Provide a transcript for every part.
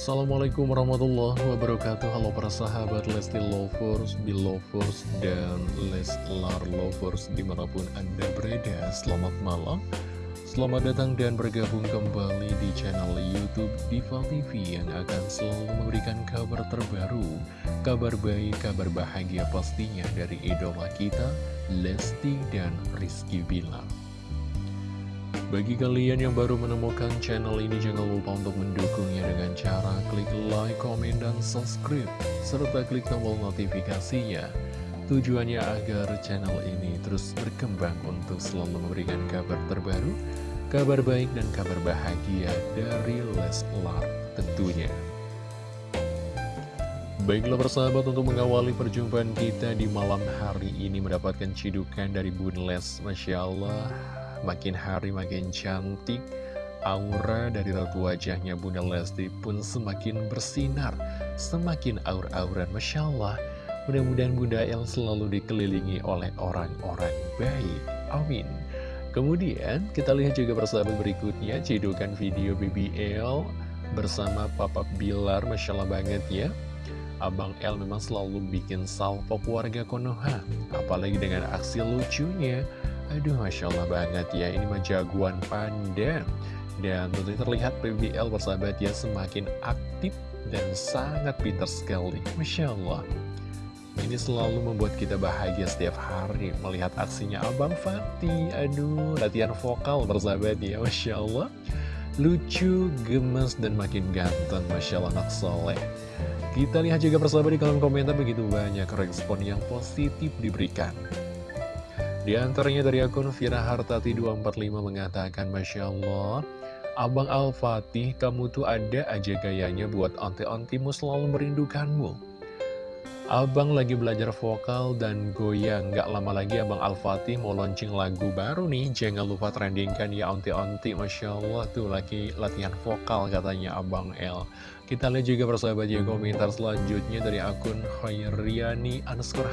Assalamualaikum warahmatullahi wabarakatuh. Halo para sahabat Lesti Lovers, Belovers, dan Leslar Lovers di mana pun anda berada. Selamat malam. Selamat datang dan bergabung kembali di channel Youtube Diva TV Yang akan selalu memberikan kabar terbaru Kabar baik, kabar bahagia pastinya dari idola kita Lesti dan Rizky Bilar. Bagi kalian yang baru menemukan channel ini, jangan lupa untuk mendukungnya like, komen, dan subscribe, serta klik tombol notifikasinya. Tujuannya agar channel ini terus berkembang untuk selalu memberikan kabar terbaru, kabar baik dan kabar bahagia dari Leslar tentunya. Baiklah persahabat untuk mengawali perjumpaan kita di malam hari ini mendapatkan cidukan dari Bun Les Masya Allah Makin hari makin cantik Aura dari ratu wajahnya Bunda Lesti pun semakin bersinar Semakin aur-auran. Masya Allah Mudah-mudahan Bunda El selalu dikelilingi oleh orang-orang baik. Amin. Kemudian kita lihat juga persahabat berikutnya Cedukan video BBL bersama Papa Bilar. Masya Allah banget ya. Abang El memang selalu bikin salvo keluarga Konoha Apalagi dengan aksi lucunya. Aduh, Masya Allah banget ya, ini mah jagoan panda. Dan tentunya terlihat PBL bersahabat ya semakin aktif dan sangat pintar sekali. Masya Allah. Ini selalu membuat kita bahagia setiap hari melihat aksinya Abang Fatih. Aduh, latihan vokal bersahabat ya, Masya Allah. Lucu, gemes, dan makin ganteng, Masya Allah, anak soleh. Kita lihat juga persahabat di kolom komentar begitu banyak respon yang positif diberikan. Di antaranya dari akun Vira Hartati 245 mengatakan Masya Allah Abang Al-Fatih kamu tuh ada aja gayanya buat onti-ontimu selalu merindukanmu. Abang lagi belajar vokal dan goyang. Gak lama lagi Abang Al-Fatih mau launching lagu baru nih. Jangan lupa trendingkan ya onti-onti Masya Allah tuh lagi latihan vokal katanya Abang L Kita lihat juga persahabat ya komentar selanjutnya dari akun Khairiani underscore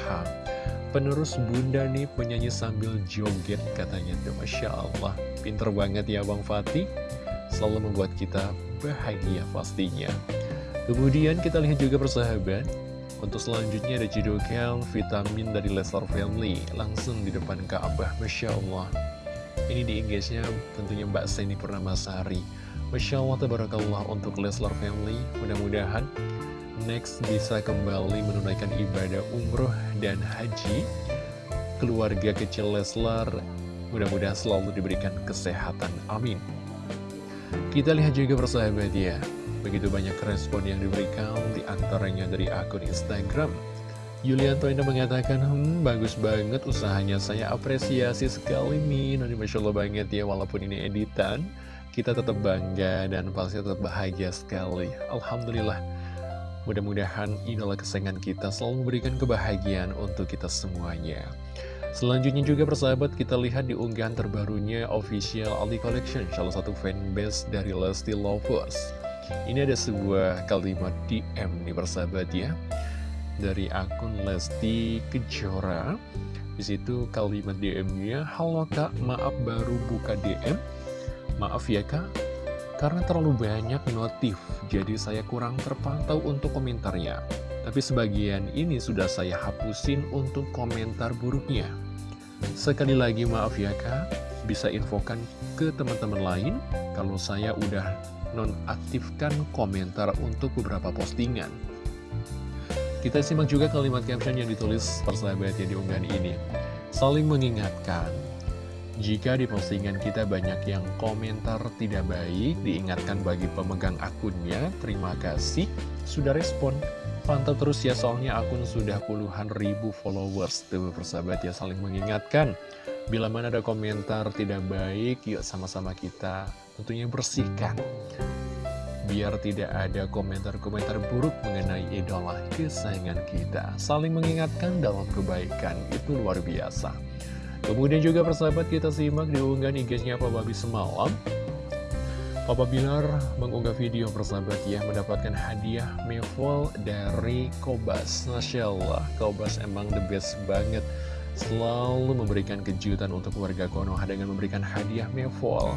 Penerus bunda nih penyanyi sambil joget katanya tuh. Masya Allah. Pinter banget ya Bang Fatih Selalu membuat kita bahagia pastinya. Kemudian kita lihat juga persahabat Untuk selanjutnya ada cidukan vitamin dari Leslar Family Langsung di depan Ka'bah Masya Allah. Ini di engage tentunya Mbak Seni Purnamasari. Masya Allah Tabarakallah untuk Leslar Family. Mudah-mudahan next bisa kembali menunaikan ibadah umroh dan haji. Keluarga kecil Leslar mudah-mudahan selalu diberikan kesehatan. Amin kita lihat juga persahabat ya begitu banyak respon yang diberikan di antaranya dari akun Instagram. Yulianto Indah mengatakan, hmm, bagus banget usahanya, saya apresiasi sekali nih, nanti Masya Allah banget ya, walaupun ini editan, kita tetap bangga dan pasti tetap bahagia sekali. Alhamdulillah, Mudah-mudahan idola kesayangan kita selalu memberikan kebahagiaan untuk kita semuanya. Selanjutnya juga persahabat kita lihat di unggahan terbarunya official Aldi Collection, salah satu fanbase dari Lesti Lovers. Ini ada sebuah kalimat DM nih persahabat ya, dari akun Lesti Kejora. Di situ kalimat DM-nya, Halo kak, maaf baru buka DM. Maaf ya kak, karena terlalu banyak notif, jadi saya kurang terpantau untuk komentarnya. Tapi sebagian ini sudah saya hapusin untuk komentar buruknya. Sekali lagi maaf ya kak, bisa infokan ke teman-teman lain kalau saya udah nonaktifkan komentar untuk beberapa postingan. Kita simak juga kalimat caption yang ditulis persahabat ya di unggahan ini. Saling mengingatkan, jika di postingan kita banyak yang komentar tidak baik, diingatkan bagi pemegang akunnya, terima kasih sudah respon. Pantau terus ya, soalnya akun sudah puluhan ribu followers. Tuh persahabat ya, saling mengingatkan. Bila mana ada komentar tidak baik, yuk sama-sama kita tentunya bersihkan. Biar tidak ada komentar-komentar buruk mengenai idola kesayangan kita. Saling mengingatkan dalam kebaikan, itu luar biasa. Kemudian juga persahabat kita simak di unggahan IG-nya Babi semalam Papa Bilar mengunggah video persahabat ya mendapatkan hadiah Mevol dari Kobas Masya Allah, Kobas emang the best banget Selalu memberikan kejutan untuk warga Konoha dengan memberikan hadiah Mevol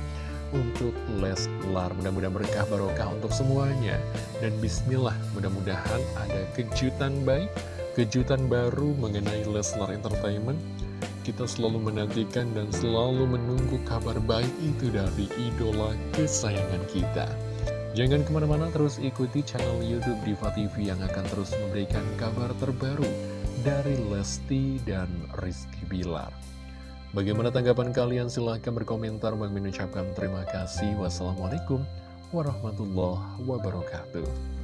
untuk Leslar. Mudah-mudahan berkah barokah untuk semuanya. Dan bismillah, mudah-mudahan ada kejutan baik, kejutan baru mengenai Leslar Entertainment. Kita selalu menantikan dan selalu menunggu kabar baik itu dari idola kesayangan kita. Jangan ke mana-mana terus ikuti channel Youtube Diva TV yang akan terus memberikan kabar terbaru dari Lesti dan Rizky Bilar. Bagaimana tanggapan kalian? Silahkan berkomentar. Bang mengucapkan terima kasih. Wassalamualaikum warahmatullahi wabarakatuh.